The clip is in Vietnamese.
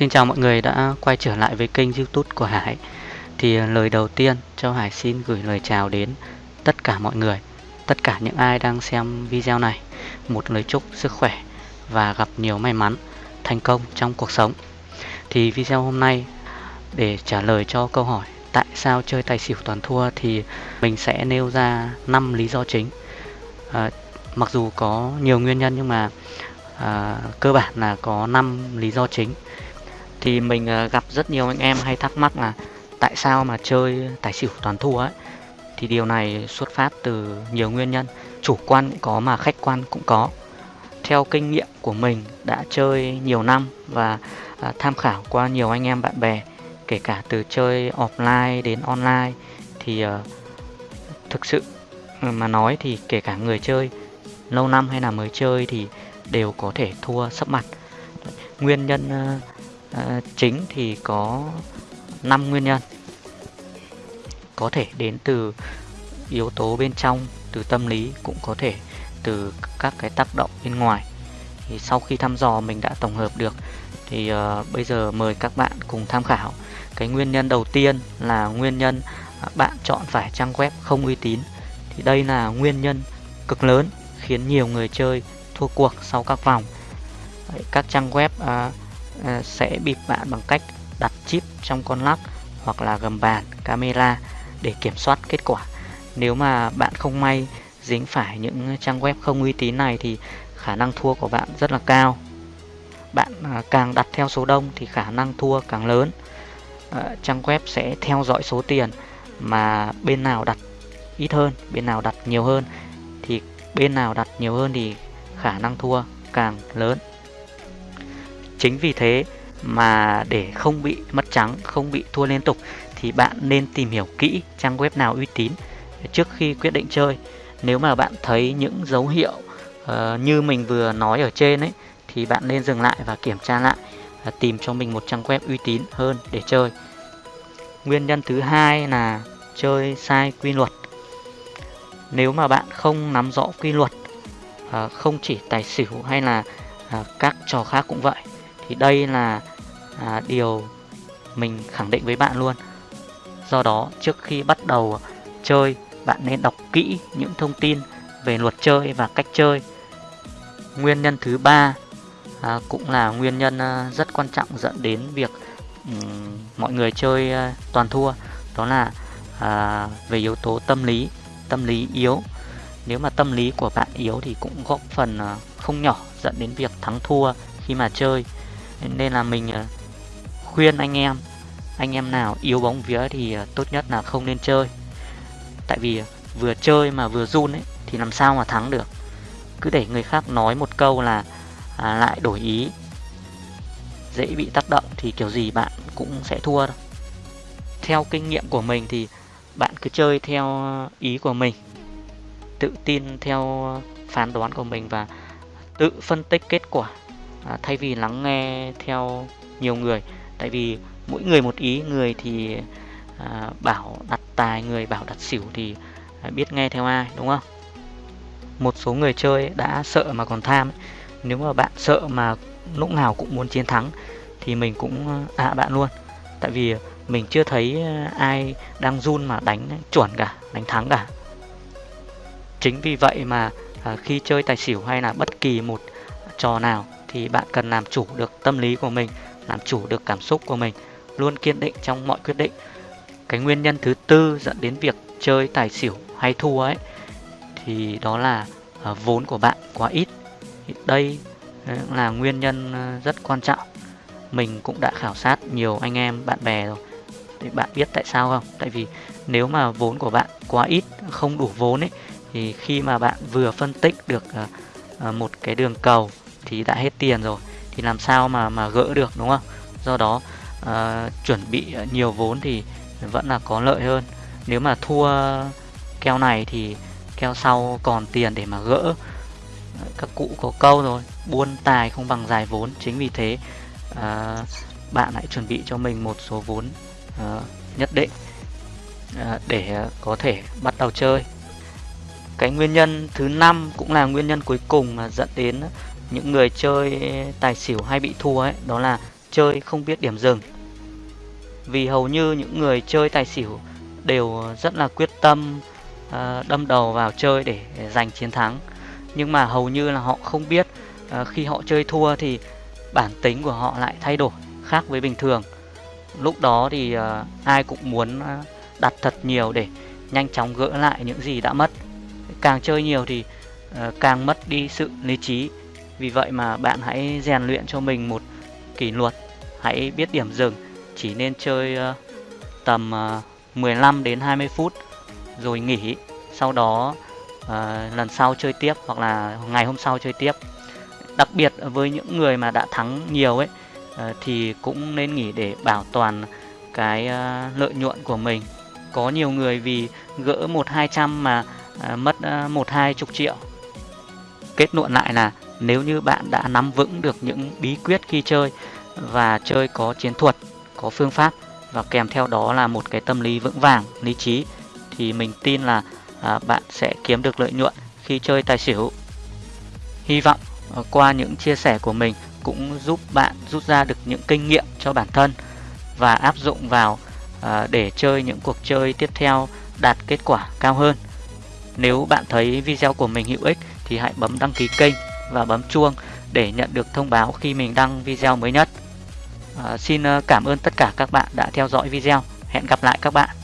Xin chào mọi người đã quay trở lại với kênh youtube của Hải. Thì ờ, lời đầu tiên cho Hải xin gửi lời chào đến tất cả mọi người Tất cả những ai đang xem video này. Một lời chúc sức khỏe và gặp nhiều may mắn, thành công trong cuộc sống. Thì video hôm nay để trả lời cho câu hỏi Tại sao chơi tài xỉu toàn thua thì mình sẽ nêu ra 5 lý do chính. À, Mặc dù có nhiều nguyên nhân nhưng mà à, cơ bản là có 5 lý do chính thì mình à, gặp rất nhiều anh em hay thắc mắc là tại sao mà chơi tài xỉu toàn thua ấy. Thì điều này xuất phát từ nhiều nguyên nhân. Chủ quan cũng có mà khách quan cũng có. Theo kinh nghiệm của mình đã chơi nhiều năm và à, tham khảo qua nhiều anh em bạn bè, kể cả từ chơi offline đến online, thì à, thực sự mà nói thì kể cả người chơi, lâu năm hay là mới chơi thì đều có thể thua sấp mặt. Nguyên nhân à, chính thì có 5 nguyên nhân. Có thể đến từ yếu tố bên trong từ tâm lý cũng có thể từ các cái tác động bên ngoài. Thì sau khi thăm dò mình đã tổng hợp được thì uh, bây giờ mời các bạn cùng tham khảo. Cái nguyên nhân đầu tiên là nguyên nhân à, bạn chọn phải trang web không uy tín. Thì đây là nguyên nhân cực lớn khiến nhiều người chơi thua cuộc sau các vòng. Các trang web uh, À, sẽ bịp bạn bằng cách đặt chip trong con lắc hoặc là gầm bàn camera để kiểm soát kết quả. Nếu mà bạn không may dính phải những trang web không uy tín này thì khả năng thua của bạn rất là cao. Bạn à, càng đặt theo số đông thì khả năng thua càng lớn. À, trang web sẽ theo dõi số tiền mà bên nào đặt ít hơn, bên nào đặt nhiều hơn thì bên nào đặt nhiều hơn thì khả năng thua càng lớn. Chính vì thế mà để không bị mất trắng, không bị thua liên tục thì bạn nên tìm hiểu kỹ trang web nào uy tín trước khi quyết định chơi. Nếu mà bạn thấy những dấu hiệu uh, như mình vừa nói ở trên ấy thì bạn nên dừng lại và kiểm tra lại và tìm cho mình một trang web uy tín hơn để chơi. Nguyên nhân thứ hai là chơi sai quy luật. Nếu mà bạn không nắm rõ quy luật, uh, không chỉ tài xỉu hay là uh, các trò khác cũng vậy thì đây là à, điều mình khẳng định với bạn luôn. Do đó trước khi bắt đầu chơi bạn nên đọc kỹ những thông tin về luật chơi và cách chơi. Nguyên nhân thứ ba à, cũng là nguyên nhân à, rất quan trọng dẫn đến việc um, mọi người chơi à, toàn thua. Đó là à, về yếu tố tâm lý tâm lý yếu. Nếu mà tâm lý của bạn yếu thì cũng góp phần à, không nhỏ dẫn đến việc thắng thua khi mà chơi nên là mình ờ, khuyên anh em anh em nào yếu bóng vía thì ờ, tốt nhất là không nên chơi. Tại vì ờ, vừa chơi mà vừa run ấy thì làm sao mà thắng được. Cứ để người khác nói một câu là à, lại đổi ý dễ bị tác động thì kiểu gì bạn cũng sẽ thua đâu theo kinh nghiệm của mình thì bạn cứ chơi theo ý của mình tự tin theo phán đoán của mình và tự phân tích kết quả à, thay vì lắng nghe theo nhiều người tại vì mỗi người một ý người thì à, bảo đặt tài người bảo đặt xỉu thì à, biết nghe theo ai đúng không? Một số người chơi đã sợ mà còn tham nếu mà bạn sợ mà lúc nào cũng muốn chiến thắng thì mình cũng à, ạ à, bạn luôn. Tại vì mình chưa thấy ai đang run mà đánh chuẩn cả đánh thắng cả. Chính vì vậy mà à, khi chơi tài xỉu hay là bất kỳ một trò nào thì bạn cần làm chủ được tâm lý của mình, làm chủ được cảm xúc của mình, luôn kiên định trong mọi quyết định. Cái nguyên nhân thứ tư dẫn đến việc chơi tài xỉu hay thua ấy, thì đó là à, vốn của bạn quá ít. Thì đây à, là nguyên nhân à, rất quan trọng. Mình cũng đã khảo sát nhiều anh em, bạn bè rồi. Thì bạn biết tại sao không? Tại vì nếu mà vốn của bạn quá ít, không đủ vốn ấy, thì khi mà bạn vừa phân tích được một cái đường cầu thì đã hết tiền rồi thì làm sao mà mà gỡ được đúng không? Do đó uh, chuẩn bị nhiều vốn thì vẫn là có lợi hơn. Nếu mà thua keo này thì keo sau còn tiền để mà gỡ ờ, các cụ có câu rồi buôn tài không bằng dài vốn. Chính vì thế uh, bạn hãy chuẩn bị cho mình một số vốn uh, nhất định uh, để có thể bắt đầu chơi. Cái nguyên nhân thứ năm cũng là nguyên nhân cuối cùng mà dẫn đến những người chơi tài xỉu hay bị thua ấy đó là chơi không biết điểm dừng. Vì hầu như những người chơi tài xỉu đều rất là quyết tâm ờ, đâm đầu vào chơi để, để giành chiến thắng. Nhưng mà hầu như là họ không biết ờ, khi họ chơi thua thì bản tính của họ lại thay đổi khác với bình thường. Lúc đó thì ờ, ai cũng muốn đặt thật nhiều để nhanh chóng gỡ lại những gì đã mất. Càng chơi nhiều thì càng mất đi sự lý trí. Vì vậy mà bạn hãy rèn luyện cho mình một kỷ luật, hãy biết điểm dừng, chỉ nên chơi uh, tầm ờ, uh, 15 đến 20 phút rồi nghỉ. Sau đó uh, lần sau chơi tiếp hoặc là ngày hôm sau chơi tiếp. Đặc biệt với những người mà đã thắng nhiều ấy uh, thì cũng nên nghỉ để bảo toàn cái uh, lợi nhuận của mình có nhiều người vì gỡ một hai trăm mà uh, mất à, một hai chục triệu kết luận lại là nếu như bạn đã nắm vững được những bí quyết khi chơi và chơi có chiến thuật có phương pháp và kèm theo đó là một cái tâm lý vững vàng lý trí thì mình tin là à, bạn sẽ kiếm được lợi nhuận khi chơi tài xỉu hy vọng à, qua những chia sẻ của mình cũng giúp bạn rút ra được những kinh nghiệm cho bản thân và áp dụng vào À, để chơi những cuộc chơi tiếp theo đạt kết quả cao hơn. Nếu bạn thấy video của mình hữu ích thì hãy bấm đăng ký kênh và bấm chuông để nhận được thông báo khi mình đăng video mới nhất. À, xin ờ, cảm ơn tất cả các bạn đã theo dõi video. Hẹn gặp lại các bạn.